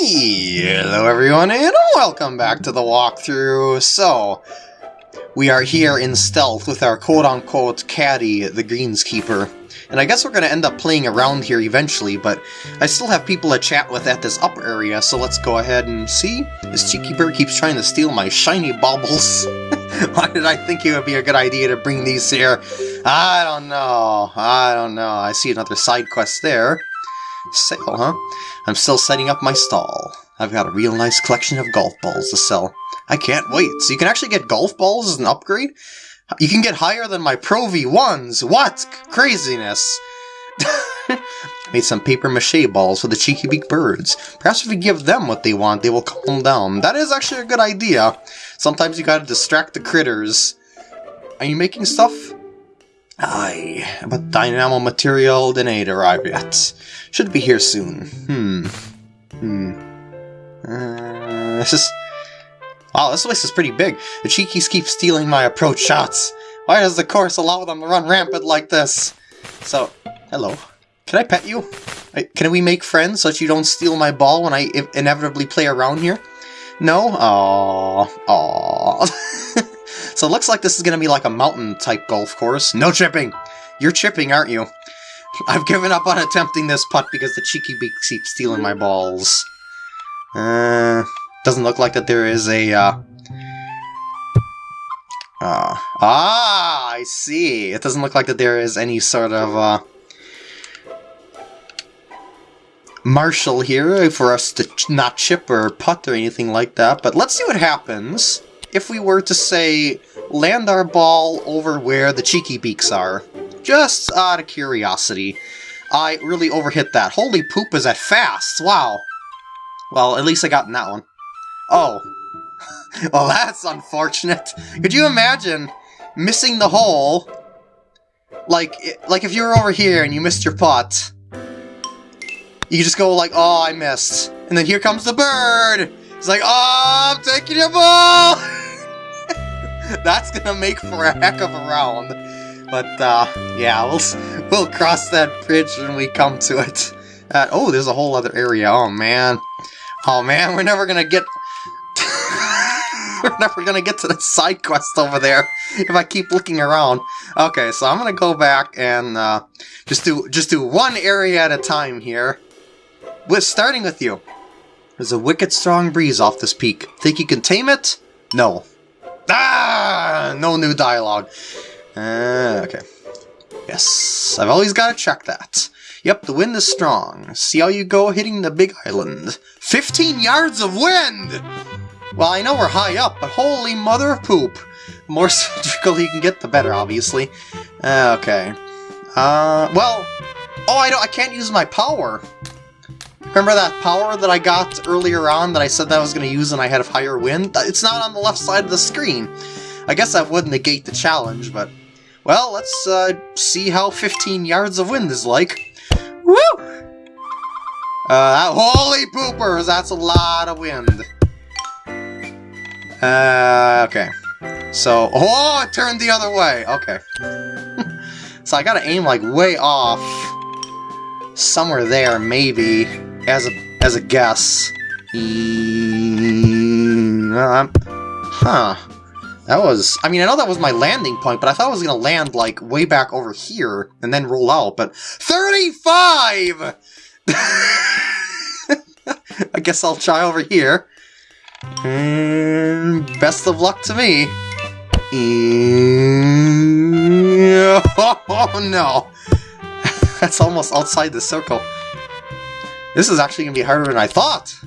Hello everyone and welcome back to the walkthrough. So, we are here in stealth with our quote-unquote caddy, the Greenskeeper. And I guess we're going to end up playing around here eventually, but I still have people to chat with at this upper area, so let's go ahead and see. This cheeky bird keeps trying to steal my shiny baubles. Why did I think it would be a good idea to bring these here? I don't know. I don't know. I see another side quest there. Sale, huh? I'm still setting up my stall. I've got a real nice collection of golf balls to sell. I can't wait. So you can actually get golf balls as an upgrade? You can get higher than my Pro V1s! What? Craziness! Made some paper mache balls for the cheeky beak birds. Perhaps if we give them what they want, they will calm down. That is actually a good idea. Sometimes you gotta distract the critters. Are you making stuff? Aye, but dynamo material didn't ain't arrived yet. Should be here soon. Hmm. Hmm. Uh, this is... Wow, this place is pretty big. The Cheekies keep stealing my approach shots. Why does the course allow them to run rampant like this? So, hello. Can I pet you? Can we make friends so that you don't steal my ball when I inevitably play around here? No? Aww. Aww. so it looks like this is going to be like a mountain-type golf course. No chipping! You're chipping, aren't you? I've given up on attempting this putt because the cheeky beak keeps stealing my balls. Uh, doesn't look like that there is a, uh... Uh, ah, I see. It doesn't look like that there is any sort of, uh... Marshal here for us to ch not chip or putt or anything like that, but let's see what happens if we were to, say, land our ball over where the cheeky beaks are. Just out of curiosity. I really overhit that. Holy poop, is that fast! Wow. Well, at least I got in that one. Oh. well, that's unfortunate. Could you imagine missing the hole? Like, like if you were over here and you missed your putt. You just go like, oh, I missed. And then here comes the bird! It's like, oh, I'm taking your ball! that's gonna make for a heck of a round. But, uh, yeah, we'll, we'll cross that bridge when we come to it. Uh, oh, there's a whole other area. Oh, man. Oh, man, we're never gonna get... we're never gonna get to the side quest over there if I keep looking around. Okay, so I'm gonna go back and, uh, just do, just do one area at a time here. With starting with you. There's a wicked strong breeze off this peak. Think you can tame it? No. Ah! No new dialogue. Uh, okay. Yes, I've always got to check that. Yep, the wind is strong. See how you go hitting the big island. 15 yards of wind! Well, I know we're high up, but holy mother of poop. The more symmetrical you can get, the better, obviously. Uh, okay. Uh, well... Oh, I, don't, I can't use my power. Remember that power that I got earlier on that I said that I was going to use when I had a higher wind? It's not on the left side of the screen. I guess that would negate the challenge, but well, let's uh, see how 15 yards of wind is like. Woo! Uh, holy poopers, that's a lot of wind. Uh, okay. So, oh, it turned the other way. Okay. so I gotta aim like way off. Somewhere there, maybe, as a as a guess. Mm, uh, huh. That was... I mean, I know that was my landing point, but I thought I was going to land, like, way back over here and then roll out, but... 35! I guess I'll try over here. And best of luck to me. Mm, oh, no. That's almost outside the circle. This is actually going to be harder than I thought.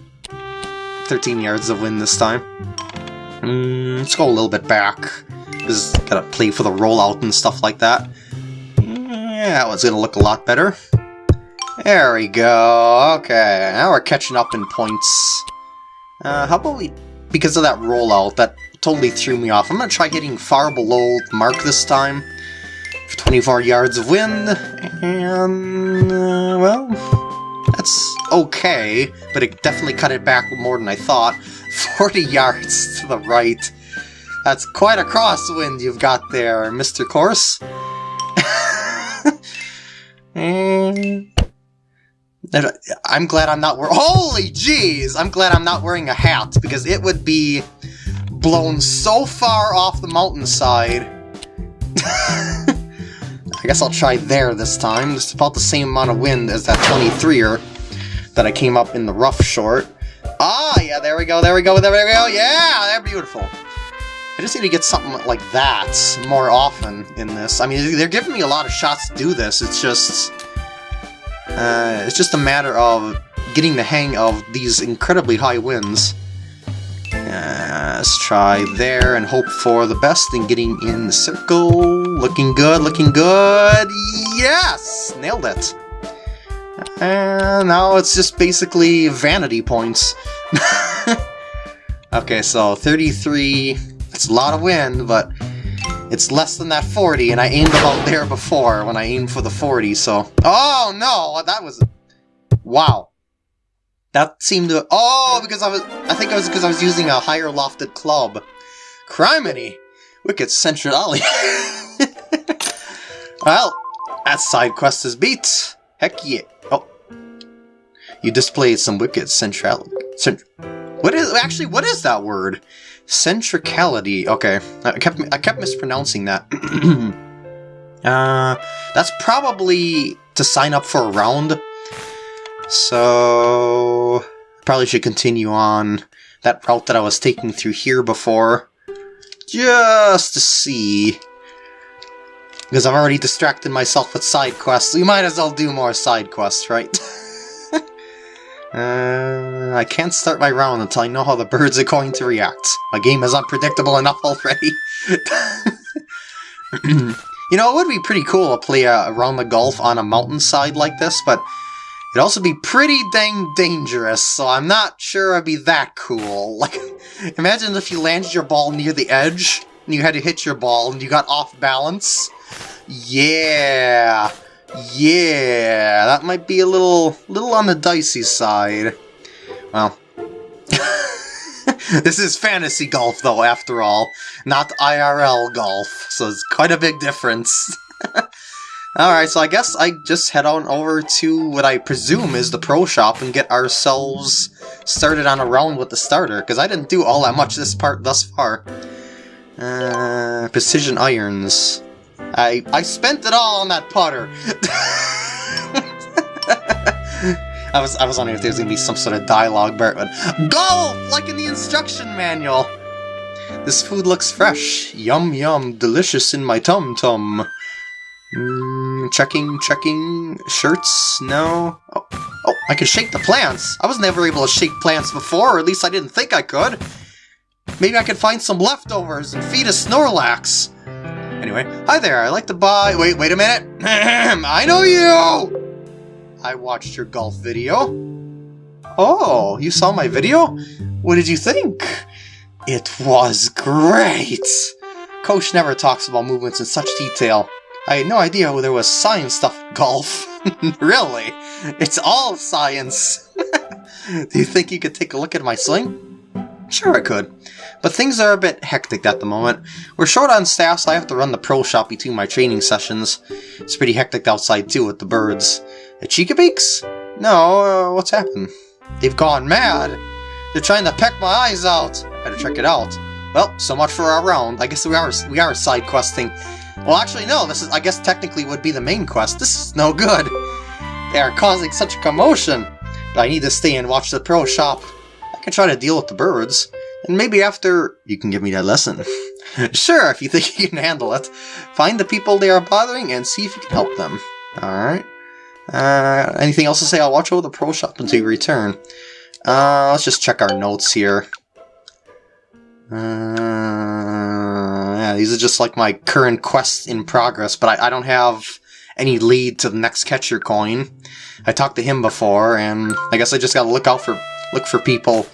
13 yards of wind this time. Mm, let's go a little bit back. Just gotta play for the rollout and stuff like that. Yeah, that one's gonna look a lot better. There we go. Okay, now we're catching up in points. Uh, how about we... Because of that rollout, that totally threw me off. I'm gonna try hitting far below the mark this time. For 24 yards of wind. And... Uh, well... Okay, but it definitely cut it back more than I thought. 40 yards to the right. That's quite a crosswind you've got there, Mr. Course. and mm. I'm glad I'm not wearing- Holy jeez! I'm glad I'm not wearing a hat, because it would be blown so far off the mountainside. I guess I'll try there this time. It's about the same amount of wind as that 23er that I came up in the rough short. Ah, yeah, there we go, there we go, there we go, yeah, they're beautiful. I just need to get something like that more often in this. I mean, they're giving me a lot of shots to do this, it's just... Uh, it's just a matter of getting the hang of these incredibly high winds. Uh, let's try there and hope for the best in getting in the circle. Looking good, looking good. Yes! Nailed it. And now it's just basically vanity points. okay, so 33. It's a lot of wind, but it's less than that 40, and I aimed about there before when I aimed for the 40, so... Oh, no! That was... Wow. That seemed to... Oh, because I was... I think it was because I was using a higher lofted club. Criminy! Wicked Centralia. well, that side quest is beat. Heck yeah. You displayed some wicked centrality. Cent what is... Actually, what is that word? Centricality. Okay. I kept, I kept mispronouncing that. uh, that's probably to sign up for a round. So... Probably should continue on that route that I was taking through here before. Just to see. Because I've already distracted myself with side quests. We might as well do more side quests, right? uh, I can't start my round until I know how the birds are going to react. My game is unpredictable enough already. you know, it would be pretty cool to play uh, around the golf on a mountainside like this, but It'd also be pretty dang dangerous, so I'm not sure it'd be that cool. Like, imagine if you landed your ball near the edge, and you had to hit your ball, and you got off balance. Yeah! Yeah! That might be a little, little on the dicey side. Well... this is fantasy golf, though, after all. Not IRL golf, so it's quite a big difference. Alright, so I guess I just head on over to what I presume is the pro shop and get ourselves started on a round with the starter, because I didn't do all that much this part thus far. Uh, precision irons. I I spent it all on that putter. I was I was wondering if there was gonna be some sort of dialogue, but golf like in the instruction manual. This food looks fresh, yum yum, delicious in my tum tum. Mm, checking, checking. Shirts? No. Oh, oh, I can shake the plants. I was never able to shake plants before, or at least I didn't think I could. Maybe I could find some leftovers and feed a Snorlax. Anyway, hi there, I'd like to buy... Wait, wait a minute. I know you! I watched your golf video. Oh, you saw my video? What did you think? It was great! Coach never talks about movements in such detail. I had no idea there was science stuff golf. really? It's all science. Do you think you could take a look at my sling? Sure I could. But things are a bit hectic at the moment. We're short on staff, so I have to run the pro shop between my training sessions. It's pretty hectic outside too with the birds. The Cheeky-Beaks? No, uh, what's happened? They've gone mad. They're trying to peck my eyes out. Better check it out. Well, so much for our round. I guess we are we are side questing. Well, actually, no, this is, I guess technically would be the main quest. This is no good. They are causing such a commotion. But I need to stay and watch the pro shop. I can try to deal with the birds. And maybe after, you can give me that lesson. sure, if you think you can handle it. Find the people they are bothering and see if you can help them. Alright. Uh, anything else to say? I'll watch over the pro shop until you return. Uh, let's just check our notes here. Uh, yeah, these are just like my current quests in progress, but I, I don't have any lead to the next catcher coin. I talked to him before, and I guess I just gotta look out for look for people.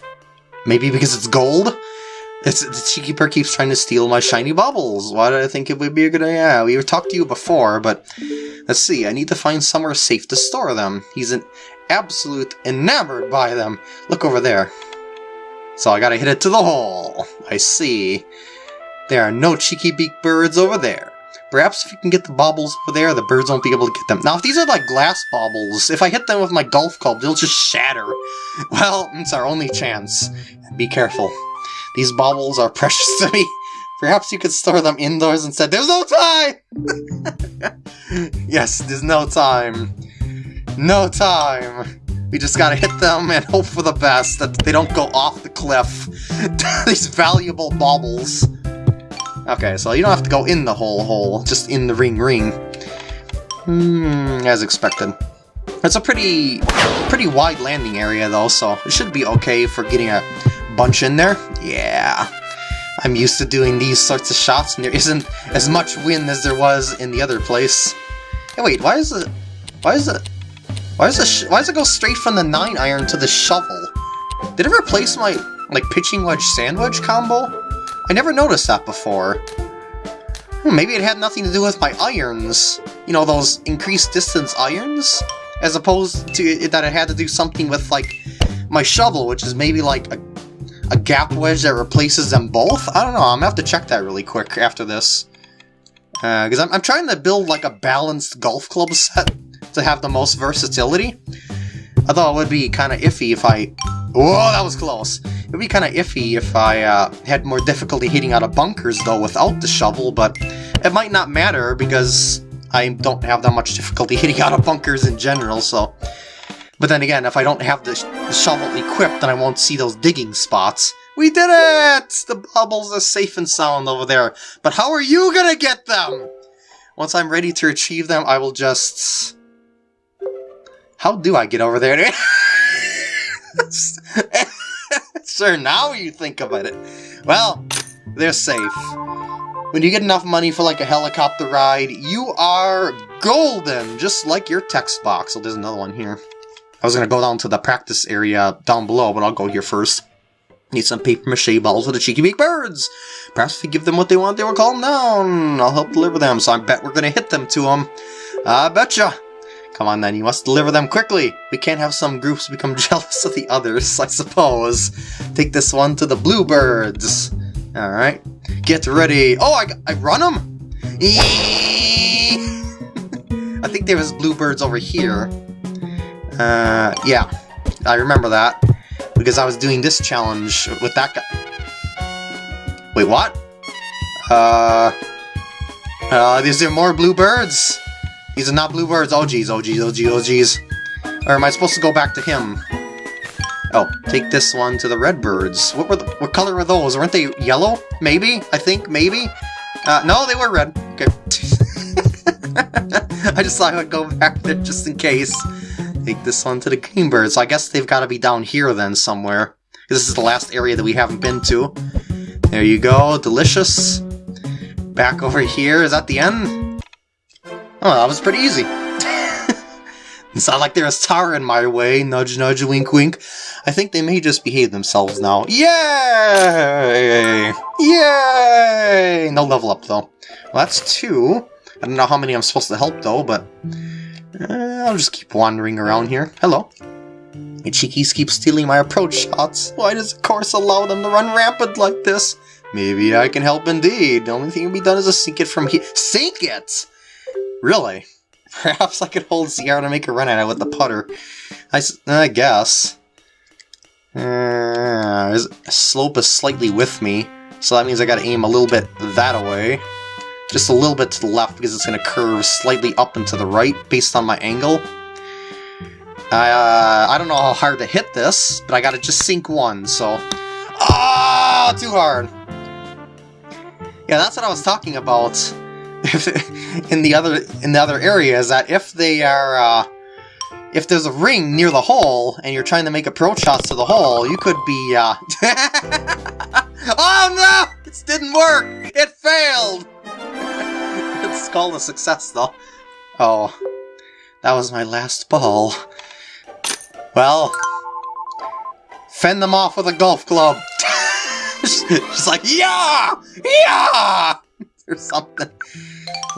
Maybe because it's gold? It's, the Cheeky keeps trying to steal my shiny bubbles. Why did I think it would be a good idea? We talked to you before, but let's see. I need to find somewhere safe to store them. He's an absolute enamored by them. Look over there. So I gotta hit it to the hole. I see. There are no cheeky beak birds over there. Perhaps if you can get the baubles over there, the birds won't be able to get them. Now, if these are like glass baubles, if I hit them with my golf club, they'll just shatter. Well, it's our only chance. Be careful. These baubles are precious to me. Perhaps you could store them indoors instead. There's no time! yes, there's no time. No time. We just gotta hit them and hope for the best that they don't go off the cliff. These valuable baubles. Okay, so you don't have to go in the whole hole, just in the ring ring. Hmm, as expected. It's a pretty, pretty wide landing area though, so it should be okay for getting a bunch in there. Yeah. I'm used to doing these sorts of shots, and there isn't as much wind as there was in the other place. Hey, wait, why is it... Why is it... Why does it, why does it go straight from the 9 iron to the shovel? Did it replace my, like, pitching wedge sandwich combo? I never noticed that before. Hmm, maybe it had nothing to do with my irons. You know, those increased distance irons? As opposed to that it had to do something with, like, my shovel, which is maybe, like, a, a gap wedge that replaces them both? I don't know, I'm gonna have to check that really quick after this. Because uh, I'm, I'm trying to build, like, a balanced golf club set to have the most versatility. I thought it would be kind of iffy if I... Whoa, that was close! It would be kind of iffy if I uh, had more difficulty hitting out of bunkers, though, without the shovel, but it might not matter because I don't have that much difficulty hitting out of bunkers in general, so... But then again, if I don't have the, sh the shovel equipped, then I won't see those digging spots. We did it! The bubbles are safe and sound over there. But how are you gonna get them? Once I'm ready to achieve them, I will just... How do I get over there? sure, now you think about it. Well, they're safe. When you get enough money for like a helicopter ride, you are golden, just like your text box. So there's another one here. I was gonna go down to the practice area down below, but I'll go here first. Need some paper mache balls for the cheeky beak birds. Perhaps if we give them what they want, they will calm down. I'll help deliver them, so I bet we're gonna hit them to them. I betcha. Come on then, you must deliver them quickly! We can't have some groups become jealous of the others, I suppose. Take this one to the bluebirds. Alright. Get ready. Oh, I, I run them? I think there was bluebirds over here. Uh, yeah. I remember that. Because I was doing this challenge with that guy. Wait, what? Uh... Uh, is there more bluebirds? These are not bluebirds. Oh geez, oh geez, oh geez, oh geez. Or am I supposed to go back to him? Oh, take this one to the redbirds. What were the, what color were those? Weren't they yellow? Maybe? I think, maybe? Uh, no, they were red. Okay. I just thought I would go back there just in case. Take this one to the greenbirds. So I guess they've got to be down here then somewhere. This is the last area that we haven't been to. There you go, delicious. Back over here, is that the end? Oh, that was pretty easy. it's not like there's tar in my way, nudge nudge, wink wink. I think they may just behave themselves now. Yay! Yay! No level up, though. Well, that's two. I don't know how many I'm supposed to help, though, but... Uh, I'll just keep wandering around here. Hello. Cheekies keep stealing my approach shots. Why does the course allow them to run rampant like this? Maybe I can help indeed. The only thing to be done is to sink it from here. Sink it! Really? Perhaps I could hold Sierra to make a run at it with the putter. I, I guess. Uh, slope is slightly with me, so that means I gotta aim a little bit that way. Just a little bit to the left because it's gonna curve slightly up and to the right based on my angle. Uh, I don't know how hard to hit this, but I gotta just sink one, so... Ah, too hard! Yeah, that's what I was talking about. in the other in the other area is that if they are uh, if there's a ring near the hole and you're trying to make approach shots to the hole, you could be uh... Oh no! It didn't work! It failed! it's called a success though. Oh. That was my last ball. Well, fend them off with a golf club. She's like, yeah! Yeah! or something.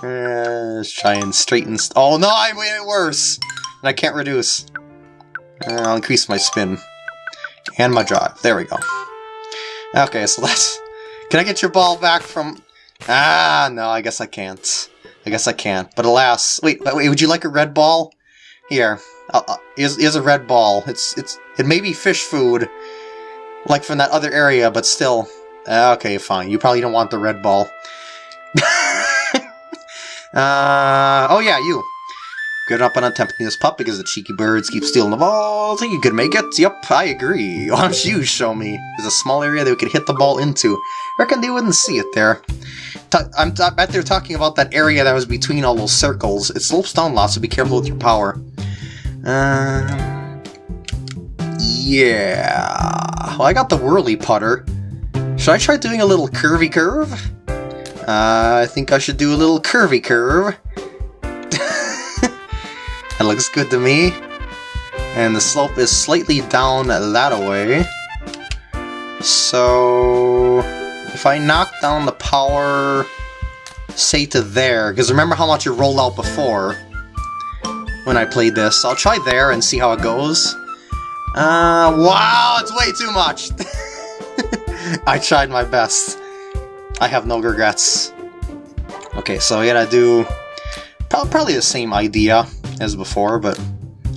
Uh, let's try and straighten... oh no, I made it worse! And I can't reduce. Uh, I'll increase my spin. And my drive. There we go. Okay, so that's... Can I get your ball back from... Ah, no, I guess I can't. I guess I can't. But alas, wait, wait, would you like a red ball? Here, uh, uh, here's, here's a red ball. It's it's it may be fish food, like from that other area, but still. Uh, okay, fine. You probably don't want the red ball. uh, oh yeah, you. Good up on attempting this pup because the cheeky birds keep stealing the ball. Think you could make it? Yep, I agree. Why don't you show me? There's a small area that we could hit the ball into. Reckon they wouldn't see it there. I'm bet they're talking about that area that was between all those circles. It slopes down lots, so be careful with your power. Uh, yeah. Well, I got the whirly putter. Should I try doing a little curvy curve? Uh, I think I should do a little curvy curve. that looks good to me. And the slope is slightly down that way. So... If I knock down the power, say to there, because remember how much it rolled out before when I played this. I'll try there and see how it goes. Uh, wow, it's way too much! I tried my best. I have no regrets. Okay, so I gotta do probably the same idea as before, but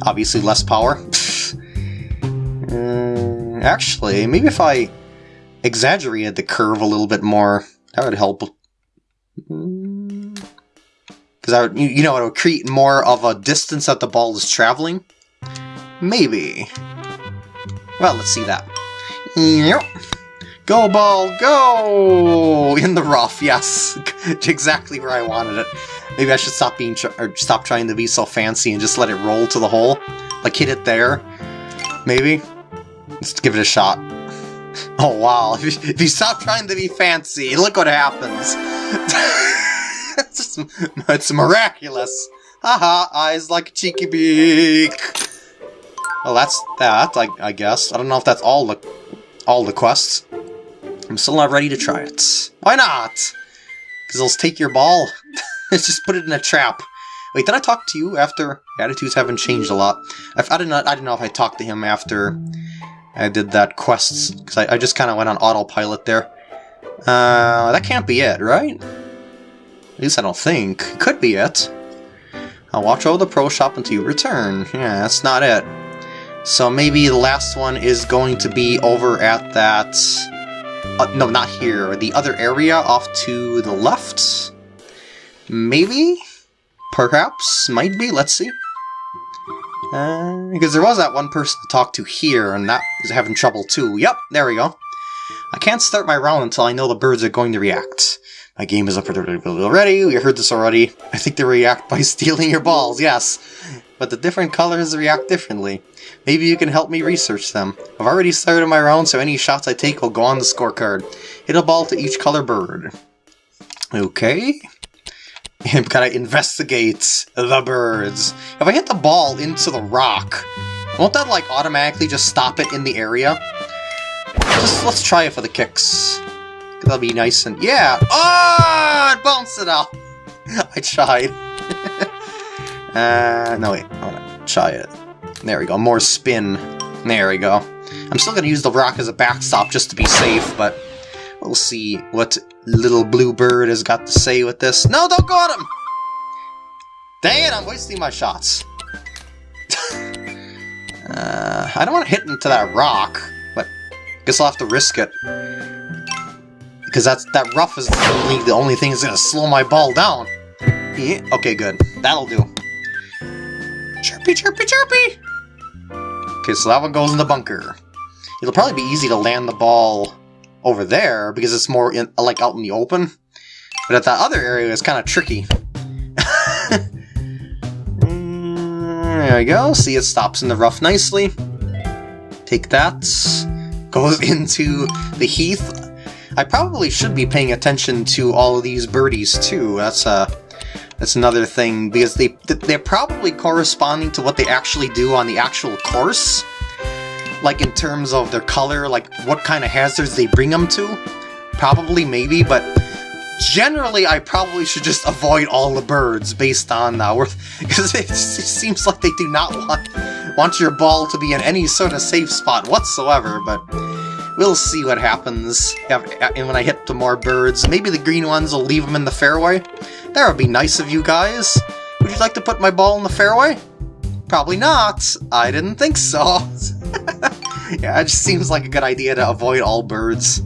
obviously less power. uh, actually, maybe if I exaggerated the curve a little bit more. That would help. Because I would, you know, it would create more of a distance that the ball is traveling. Maybe. Well, let's see that. Yep. Go ball, go! In the rough, yes. exactly where I wanted it. Maybe I should stop being or stop trying to be so fancy and just let it roll to the hole. Like hit it there. Maybe. Let's give it a shot. Oh wow, if you, if you stop trying to be fancy, look what happens. it's, just, it's miraculous. Haha, eyes like a cheeky beak. Well, that's that, I, I guess. I don't know if that's all the all the quests. I'm still not ready to try it. Why not? Because they'll take your ball. Let's Just put it in a trap. Wait, did I talk to you after? Attitudes haven't changed a lot. I, I, didn't know, I didn't know if I talked to him after I did that quests, because I, I, just kind of went on autopilot there. Uh, that can't be it, right? At least I don't think. Could be it. I'll watch over the pro shop until you return. Yeah, that's not it. So maybe the last one is going to be over at that... Uh, no, not here. The other area off to the left? Maybe? Perhaps? Might be? Let's see. Uh, because there was that one person to talk to here, and that is having trouble too. Yep, there we go. I can't start my round until I know the birds are going to react. My game is up for the already, we heard this already. I think they react by stealing your balls, yes. But the different colors react differently. Maybe you can help me research them. I've already started my round, so any shots I take will go on the scorecard. Hit a ball to each color bird. Okay. I'm gonna investigate the birds. If I hit the ball into the rock, won't that like automatically just stop it in the area? Just let's try it for the kicks. That'll be nice and yeah. Oh, it bounced it out. I tried. Uh, no wait, I wanna try it. There we go. More spin. There we go. I'm still gonna use the rock as a backstop just to be safe, but we'll see what little blue bird has got to say with this. No, don't go at him! Dang it, I'm wasting my shots. uh, I don't want to hit into that rock, but guess I'll have to risk it. Because that's that rough is the only, the only thing that's going to slow my ball down. Yeah, okay, good. That'll do. Chirpy, chirpy, chirpy! Okay, so that one goes in the bunker. It'll probably be easy to land the ball over there because it's more in, like out in the open. But at that other area, it's kind of tricky. There we go. See, it stops in the rough nicely. Take that. Goes into the heath. I probably should be paying attention to all of these birdies too. That's uh, that's another thing because they they're probably corresponding to what they actually do on the actual course like in terms of their color, like what kind of hazards they bring them to? Probably, maybe, but generally I probably should just avoid all the birds based on uh, because it, it seems like they do not want want your ball to be in any sort of safe spot whatsoever, but We'll see what happens and when I hit the more birds. Maybe the green ones will leave them in the fairway. That would be nice of you guys. Would you like to put my ball in the fairway? Probably not. I didn't think so. yeah, it just seems like a good idea to avoid all birds.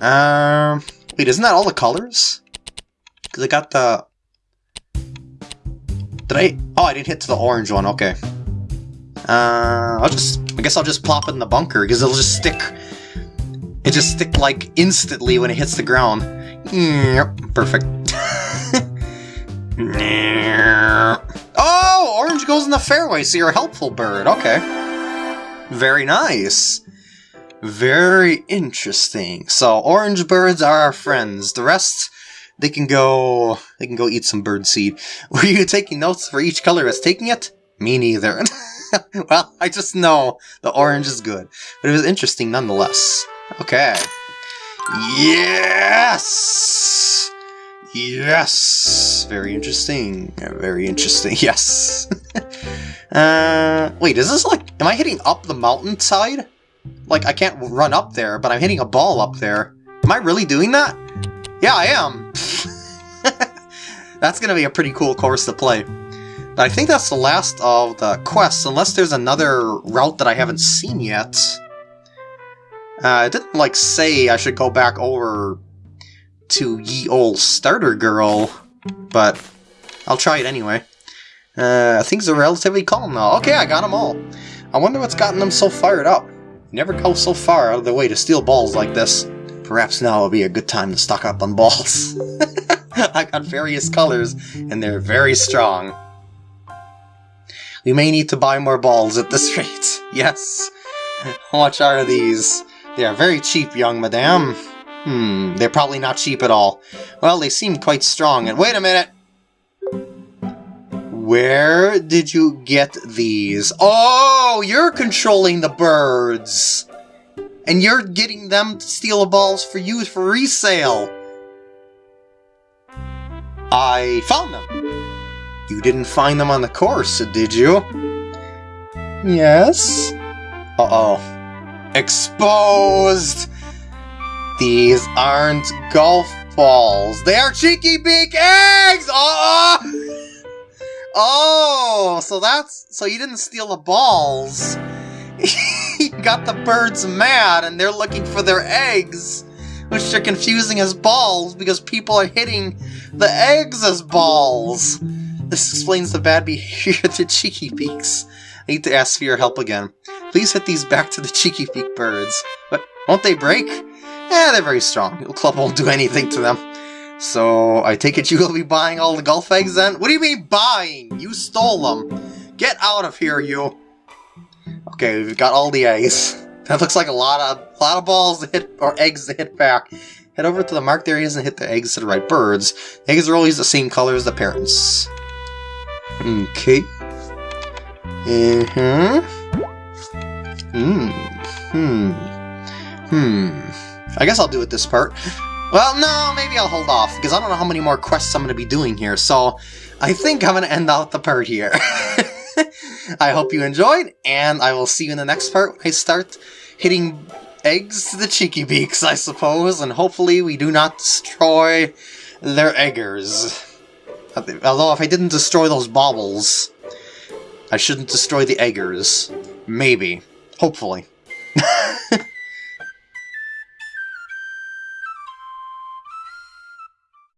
Um, wait, isn't that all the colors? Because I got the... Did I... Oh, I didn't hit to the orange one, okay. Uh, I'll just... I guess I'll just plop it in the bunker, because it'll just stick... It just stick, like, instantly when it hits the ground. Yep, perfect. oh, orange goes in the fairway, so you're a helpful bird. Okay. Very nice. Very interesting. So, orange birds are our friends. The rest, they can go... They can go eat some bird seed. Were you taking notes for each color as taking it? Me neither. well, I just know the orange is good. But it was interesting nonetheless. Okay. Yes! Yes! Very interesting. Very interesting. Yes. uh, wait, is this like... Am I hitting up the mountainside? Like, I can't run up there, but I'm hitting a ball up there. Am I really doing that? Yeah, I am. that's gonna be a pretty cool course to play. But I think that's the last of the quests, unless there's another route that I haven't seen yet. Uh, it didn't, like, say I should go back over to ye old starter girl, but I'll try it anyway. Uh, things are relatively calm now. Okay, I got them all. I wonder what's gotten them so fired up. never go so far out of their way to steal balls like this. Perhaps now will be a good time to stock up on balls. I got various colors, and they're very strong. We may need to buy more balls at this rate. Yes. How much are these? They are very cheap, young madame. Hmm, they're probably not cheap at all. Well, they seem quite strong, and wait a minute! Where did you get these? Oh, you're controlling the birds! And you're getting them to steal the balls for you for resale! I found them! You didn't find them on the course, did you? Yes? Uh-oh. Exposed! These aren't golf balls. They are cheeky beak eggs! Oh! Oh, so that's... So you didn't steal the balls. he got the birds mad and they're looking for their eggs. Which they're confusing as balls because people are hitting the eggs as balls. This explains the bad behavior the cheeky beaks. I need to ask for your help again. Please hit these back to the cheeky beak birds. But won't they break? Eh, they're very strong. Your club won't do anything to them. So, I take it you will be buying all the golf eggs then? What do you mean buying? You stole them. Get out of here, you. Okay, we've got all the eggs. That looks like a lot of a lot of balls to hit, or eggs to hit back. Head over to the marked areas and hit the eggs to the right birds. Eggs are always the same color as the parents. Okay. Uh-huh. Hmm. Hmm. Hmm. I guess I'll do it this part. Well, no, maybe I'll hold off, because I don't know how many more quests I'm going to be doing here, so I think I'm going to end out the part here. I hope you enjoyed, and I will see you in the next part when I start hitting eggs to the cheeky beaks, I suppose, and hopefully we do not destroy their eggers. Although if I didn't destroy those baubles, I shouldn't destroy the eggers. Maybe. Hopefully.